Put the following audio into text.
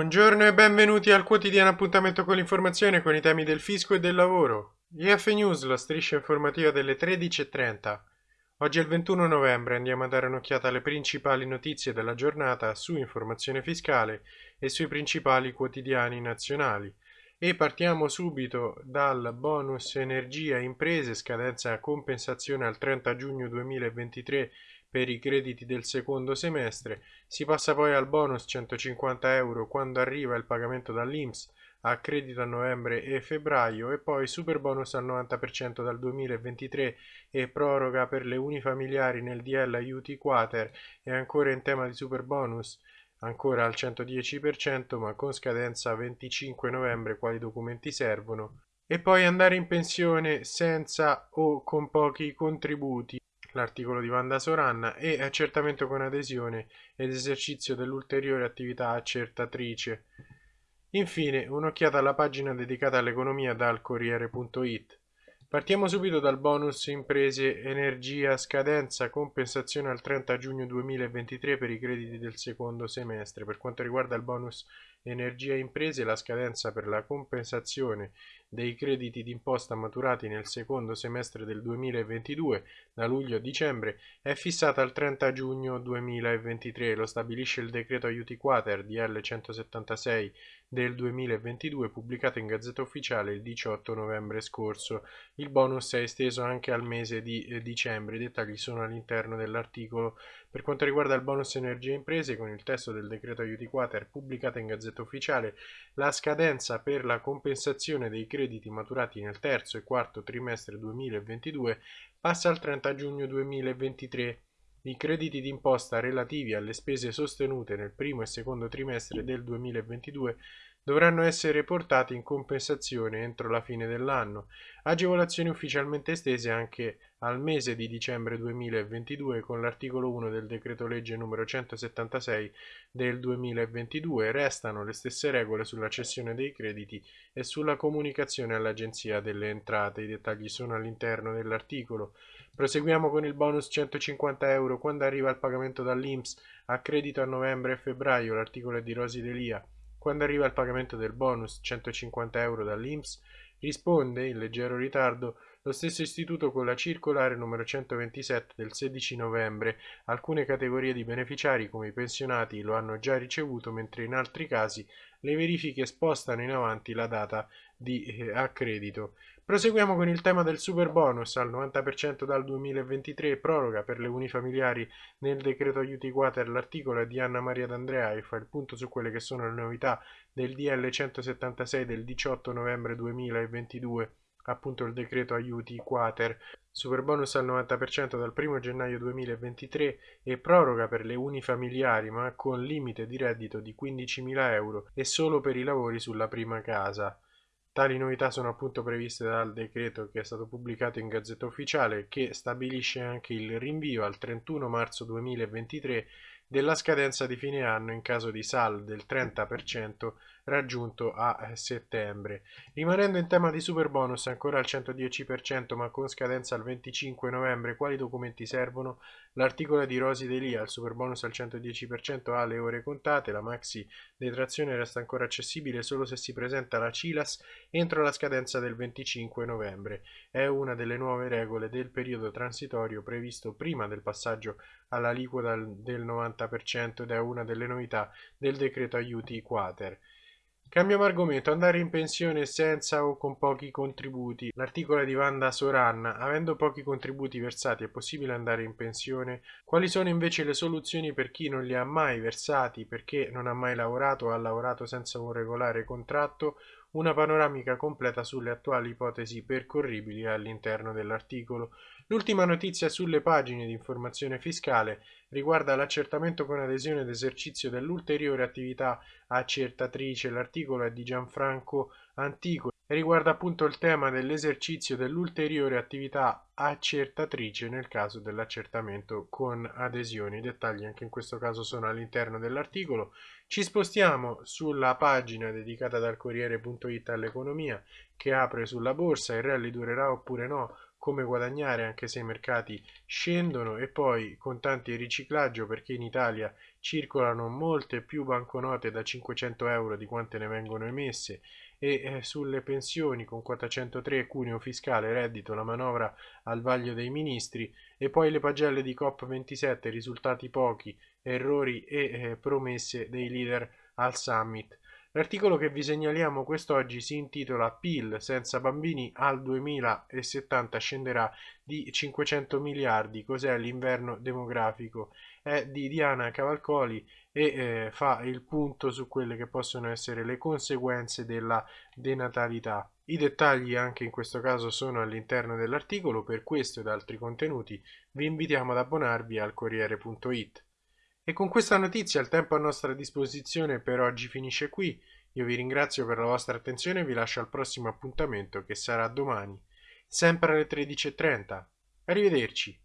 Buongiorno e benvenuti al quotidiano appuntamento con l'informazione con i temi del fisco e del lavoro. IF News, la striscia informativa delle 13.30. Oggi è il 21 novembre, andiamo a dare un'occhiata alle principali notizie della giornata su informazione fiscale e sui principali quotidiani nazionali. E partiamo subito dal bonus energia imprese, scadenza compensazione al 30 giugno 2023 per i crediti del secondo semestre, si passa poi al bonus 150 euro quando arriva il pagamento dall'Inps a credito a novembre e febbraio e poi super bonus al 90% dal 2023 e proroga per le unifamiliari nel DL aiuti quater e ancora in tema di super bonus ancora al 110% ma con scadenza 25 novembre quali documenti servono. E poi andare in pensione senza o con pochi contributi l'articolo di Vanda Soranna e accertamento con adesione ed esercizio dell'ulteriore attività accertatrice. Infine, un'occhiata alla pagina dedicata all'economia dal Corriere.it. Partiamo subito dal bonus imprese energia scadenza compensazione al 30 giugno 2023 per i crediti del secondo semestre. Per quanto riguarda il bonus energia imprese, la scadenza per la compensazione dei crediti d'imposta maturati nel secondo semestre del 2022 da luglio a dicembre è fissata al 30 giugno 2023, lo stabilisce il decreto aiuti quater DL 176 del 2022 pubblicato in Gazzetta Ufficiale il 18 novembre scorso. Il bonus è esteso anche al mese di eh, dicembre, i dettagli sono all'interno dell'articolo. Per quanto riguarda il bonus energie imprese, con il testo del decreto aiuti quater pubblicato in Gazzetta Ufficiale, la scadenza per la compensazione dei crediti maturati nel terzo e quarto trimestre 2022 passa al 30 giugno 2023. I crediti d'imposta relativi alle spese sostenute nel primo e secondo trimestre del 2022 dovranno essere portati in compensazione entro la fine dell'anno, agevolazioni ufficialmente estese anche al mese di dicembre 2022 con l'articolo 1 del decreto legge numero 176 del 2022 restano le stesse regole sulla cessione dei crediti e sulla comunicazione all'Agenzia delle Entrate. I dettagli sono all'interno dell'articolo. Proseguiamo con il bonus 150 euro quando arriva il pagamento dall'Inps a credito a novembre e febbraio, l'articolo è di Rosi Delia. Quando arriva il pagamento del bonus 150 euro dall'Inps risponde, in leggero ritardo, lo stesso istituto con la circolare numero 127 del 16 novembre. Alcune categorie di beneficiari come i pensionati lo hanno già ricevuto, mentre in altri casi le verifiche spostano in avanti la data di eh, accredito. Proseguiamo con il tema del super bonus al 90% dal 2023 proroga per le unifamiliari nel decreto aiuti quater l'articolo è di Anna Maria D'Andrea e fa il punto su quelle che sono le novità del DL 176 del 18 novembre 2022 appunto il decreto aiuti quater. Super bonus al 90% dal 1 gennaio 2023 e proroga per le unifamiliari ma con limite di reddito di 15.000 euro e solo per i lavori sulla prima casa. Tali novità sono appunto previste dal decreto che è stato pubblicato in Gazzetta Ufficiale che stabilisce anche il rinvio al 31 marzo 2023 della scadenza di fine anno in caso di SAL del 30% raggiunto a settembre. Rimanendo in tema di super bonus ancora al 110% ma con scadenza al 25 novembre, quali documenti servono? L'articolo di Rosi Delia, il super bonus al 110% ha le ore contate, la maxi detrazione resta ancora accessibile solo se si presenta la CILAS entro la scadenza del 25 novembre. È una delle nuove regole del periodo transitorio previsto prima del passaggio all'aliquota del 90% ed è una delle novità del decreto aiuti quater. Cambiamo argomento, andare in pensione senza o con pochi contributi. L'articolo di Vanda Soranna, avendo pochi contributi versati è possibile andare in pensione? Quali sono invece le soluzioni per chi non li ha mai versati perché non ha mai lavorato o ha lavorato senza un regolare contratto? Una panoramica completa sulle attuali ipotesi percorribili all'interno dell'articolo. L'ultima notizia sulle pagine di informazione fiscale riguarda l'accertamento con adesione ed esercizio dell'ulteriore attività accertatrice. L'articolo è di Gianfranco Antico e riguarda appunto il tema dell'esercizio dell'ulteriore attività accertatrice nel caso dell'accertamento con adesione. I dettagli anche in questo caso sono all'interno dell'articolo. Ci spostiamo sulla pagina dedicata dal Corriere.it all'economia che apre sulla borsa, il rally durerà oppure no? Come guadagnare anche se i mercati scendono e poi contanti di riciclaggio perché in Italia circolano molte più banconote da 500 euro di quante ne vengono emesse e eh, sulle pensioni con quota 103 cuneo fiscale reddito la manovra al vaglio dei ministri e poi le pagelle di COP27 risultati pochi errori e eh, promesse dei leader al summit L'articolo che vi segnaliamo quest'oggi si intitola PIL senza bambini al 2070 scenderà di 500 miliardi, cos'è l'inverno demografico? È di Diana Cavalcoli e eh, fa il punto su quelle che possono essere le conseguenze della denatalità. I dettagli anche in questo caso sono all'interno dell'articolo, per questo ed altri contenuti vi invitiamo ad abbonarvi al Corriere.it. E con questa notizia il tempo a nostra disposizione per oggi finisce qui. Io vi ringrazio per la vostra attenzione e vi lascio al prossimo appuntamento che sarà domani, sempre alle 13.30. Arrivederci.